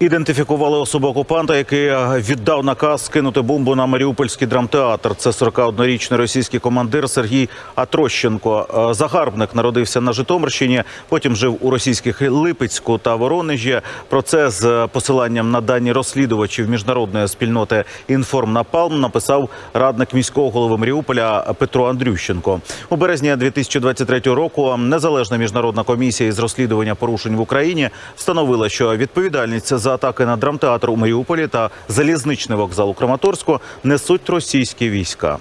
Ідентифікували особу окупанта, який е, віддав наказ скинути бомбу на Маріупольський драмтеатр. Це 41-річний російський командир Сергій Атрощенко. Е, Загарбник народився на Житомирщині, потім жив у російських Липецьку та Воронежі. Про це з посиланням на дані розслідувачів міжнародної спільноти «Інформнапалм» написав радник міського голови Маріуполя Петро Андрющенко. У березні 2023 року незалежна міжнародна комісія із розслідування порушень в Україні встановила, що відповідальність за атаки на драмтеатр у Маріуполі та залізничний вокзал у Краматорську несуть російські війська.